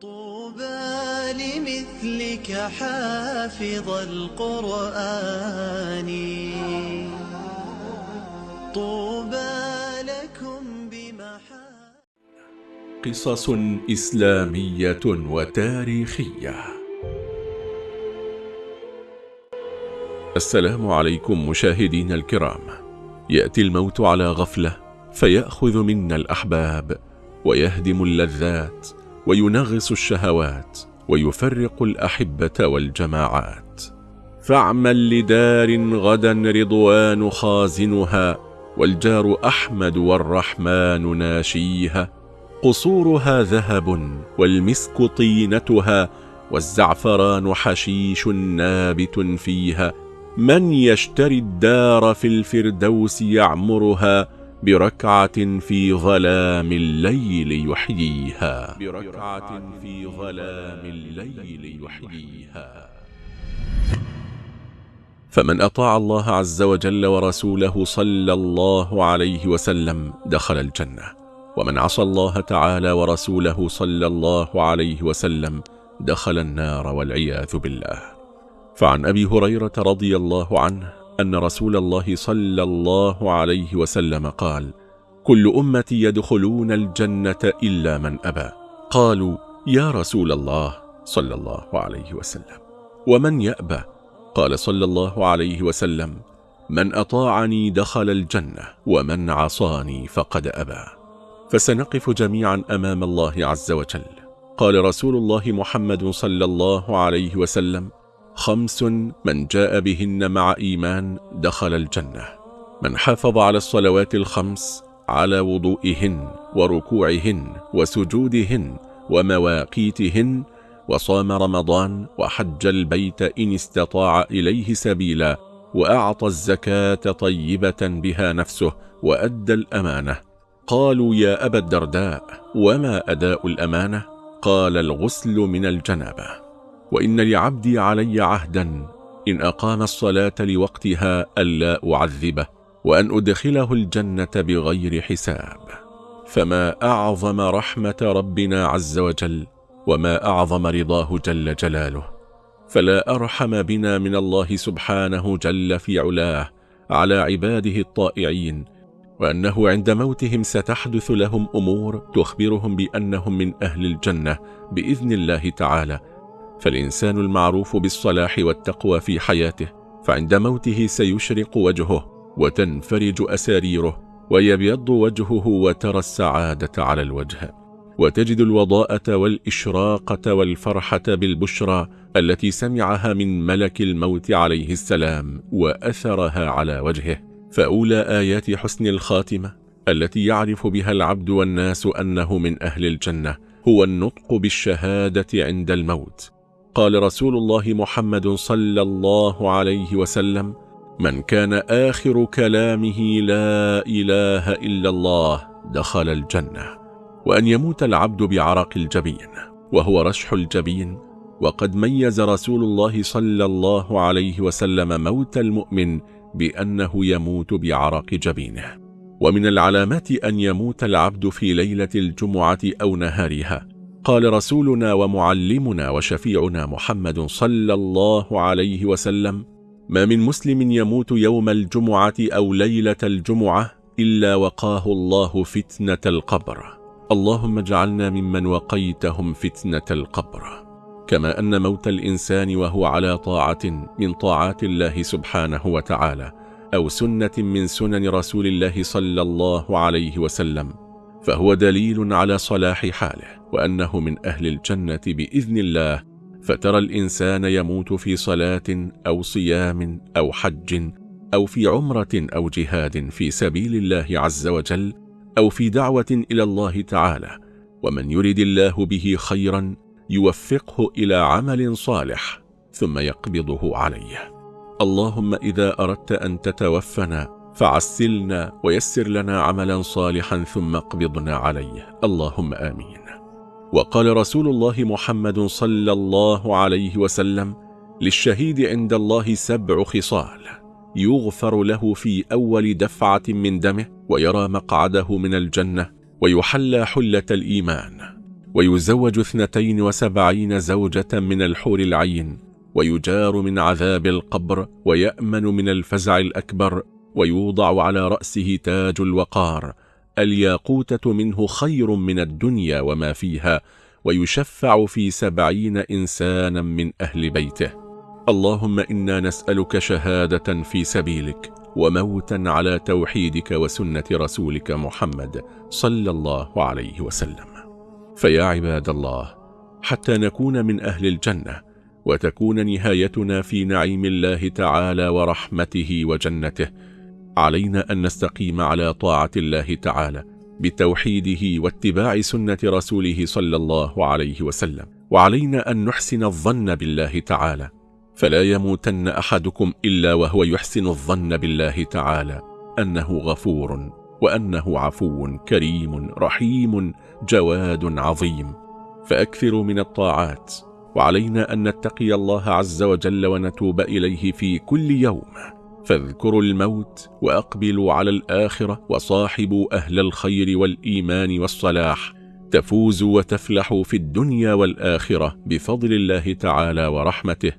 طوبى لمثلك حافظ القرآن. طوبى لكم بمحا قصص إسلامية وتاريخية. السلام عليكم مشاهدين الكرام. يأتي الموت على غفلة فيأخذ منا الأحباب ويهدم اللذات وينغص الشهوات ويفرق الأحبة والجماعات. فاعمل لدار غدا رضوان خازنها والجار أحمد والرحمن ناشيها. قصورها ذهب والمسك طينتها والزعفران حشيش نابت فيها. من يشتري الدار في الفردوس يعمرها بركعة في ظلام الليل يحييها. بركعة في ظلام الليل يحييها. فمن أطاع الله عز وجل ورسوله صلى الله عليه وسلم دخل الجنة. ومن عصى الله تعالى ورسوله صلى الله عليه وسلم دخل النار والعياذ بالله. فعن أبي هريرة رضي الله عنه أن رسول الله صلى الله عليه وسلم قال كل أمتي يدخلون الجنة إلا من أبى. قالوا يا رسول الله صلى الله عليه وسلم ومن يأبى؟ قال صلى الله عليه وسلم من أطاعني دخل الجنة ومن عصاني فقد أبى. فسنقف جميعا أمام الله عز وجل. قال رسول الله محمد صلى الله عليه وسلم خمس من جاء بهن مع إيمان دخل الجنة. من حافظ على الصلوات الخمس على وضوئهن وركوعهن وسجودهن ومواقيتهن وصام رمضان وحج البيت إن استطاع إليه سبيلا وأعطى الزكاة طيبة بها نفسه وأدى الأمانة. قالوا يا أبا الدرداء وما أداء الأمانة؟ قال الغسل من الجنابة. وإن لعبدي علي عهدا إن أقام الصلاة لوقتها ألا أعذبه وأن أدخله الجنة بغير حساب. فما أعظم رحمة ربنا عز وجل وما أعظم رضاه جل جلاله. فلا أرحم بنا من الله سبحانه جل في علاه على عباده الطائعين وأنه عند موتهم ستحدث لهم أمور تخبرهم بأنهم من أهل الجنة بإذن الله تعالى فالإنسان المعروف بالصلاح والتقوى في حياته فعند موته سيشرق وجهه وتنفرج أساريره ويبيض وجهه وترى السعادة على الوجه. وتجد الوضاءة والإشراقة والفرحة بالبشرى التي سمعها من ملك الموت عليه السلام وأثرها على وجهه. فأولى آيات حسن الخاتمة التي يعرف بها العبد والناس أنه من أهل الجنة هو النطق بالشهادة عند الموت. قال رسول الله محمد صلى الله عليه وسلم من كان آخر كلامه لا إله إلا الله دخل الجنة وأن يموت العبد بعرق الجبين وهو رشح الجبين وقد ميز رسول الله صلى الله عليه وسلم موت المؤمن بأنه يموت بعرق جبينه ومن العلامات أن يموت العبد في ليلة الجمعة أو نهارها قال رسولنا ومعلمنا وشفيعنا محمد صلى الله عليه وسلم ما من مسلم يموت يوم الجمعة أو ليلة الجمعة إلا وقاه الله فتنة القبر. اللهم اجعلنا ممن وقيتهم فتنة القبر. كما أن موت الإنسان وهو على طاعة من طاعات الله سبحانه وتعالى أو سنة من سنن رسول الله صلى الله عليه وسلم. فهو دليل على صلاح حاله وأنه من أهل الجنة بإذن الله فترى الإنسان يموت في صلاة أو صيام أو حج أو في عمرة أو جهاد في سبيل الله عز وجل أو في دعوة إلى الله تعالى ومن يرد الله به خيرا يوفقه إلى عمل صالح ثم يقبضه عليه. اللهم إذا أردت أن تتوفنا فعسلنا ويسر لنا عملا صالحا ثم اقبضنا عليه. اللهم آمين. وقال رسول الله محمد صلى الله عليه وسلم للشهيد عند الله سبع خصال يغفر له في أول دفعة من دمه ويرى مقعده من الجنة ويحلى حلة الإيمان ويزوج اثنتين وسبعين زوجة من الحور العين ويجار من عذاب القبر ويأمن من الفزع الأكبر ويوضع على رأسه تاج الوقار الياقوتة منه خير من الدنيا وما فيها ويشفع في سبعين إنسانا من أهل بيته. اللهم إنا نسألك شهادة في سبيلك وموتا على توحيدك وسنة رسولك محمد صلى الله عليه وسلم. فيا عباد الله حتى نكون من أهل الجنة وتكون نهايتنا في نعيم الله تعالى ورحمته وجنته علينا أن نستقيم على طاعة الله تعالى بتوحيده واتباع سنة رسوله صلى الله عليه وسلم. وعلينا أن نحسن الظن بالله تعالى. فلا يموتن أحدكم إلا وهو يحسن الظن بالله تعالى أنه غفور وأنه عفو كريم رحيم جواد عظيم. فأكثروا من الطاعات. وعلينا أن نتقي الله عز وجل ونتوب إليه في كل يوم. فاذكروا الموت وأقبلوا على الآخرة وصاحبوا أهل الخير والإيمان والصلاح. تفوزوا وتفلحوا في الدنيا والآخرة بفضل الله تعالى ورحمته.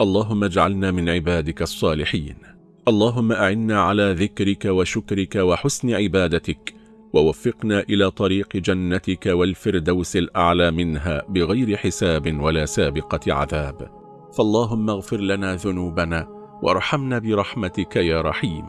اللهم اجعلنا من عبادك الصالحين. اللهم أعنا على ذكرك وشكرك وحسن عبادتك. ووفقنا إلى طريق جنتك والفردوس الأعلى منها بغير حساب ولا سابقة عذاب. فاللهم اغفر لنا ذنوبنا وارحمنا برحمتك يا رحيم.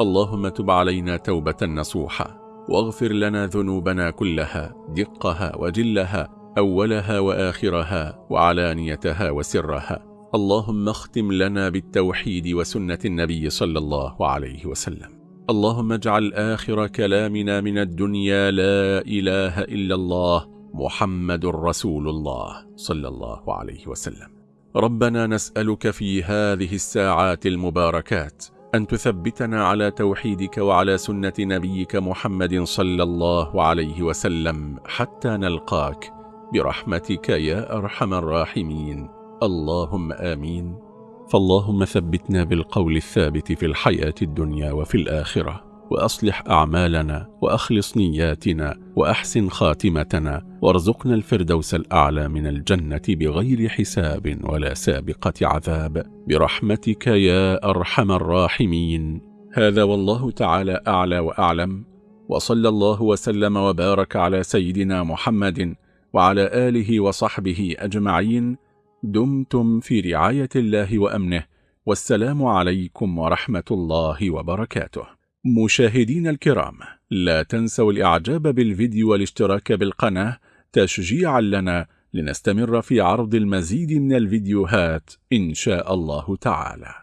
اللهم تب علينا توبة نصوحة واغفر لنا ذنوبنا كلها دقها وجلها أولها وآخرها وعلانيتها وسرها. اللهم اختم لنا بالتوحيد وسنة النبي صلى الله عليه وسلم. اللهم اجعل آخر كلامنا من الدنيا لا إله إلا الله محمد رسول الله صلى الله عليه وسلم. ربنا نسألك في هذه الساعات المباركات أن تثبتنا على توحيدك وعلى سنة نبيك محمد صلى الله عليه وسلم حتى نلقاك. برحمتك يا أرحم الراحمين. اللهم آمين. فاللهم ثبتنا بالقول الثابت في الحياة الدنيا وفي الآخرة. وأصلح أعمالنا وأخلص نياتنا وأحسن خاتمتنا وارزقنا الفردوس الأعلى من الجنة بغير حساب ولا سابقة عذاب. برحمتك يا أرحم الراحمين. هذا والله تعالى أعلى وأعلم. وصلى الله وسلم وبارك على سيدنا محمد وعلى آله وصحبه أجمعين. دمتم في رعاية الله وأمنه. والسلام عليكم ورحمة الله وبركاته. مشاهدين الكرام لا تنسوا الإعجاب بالفيديو والاشتراك بالقناة تشجيعا لنا لنستمر في عرض المزيد من الفيديوهات إن شاء الله تعالى.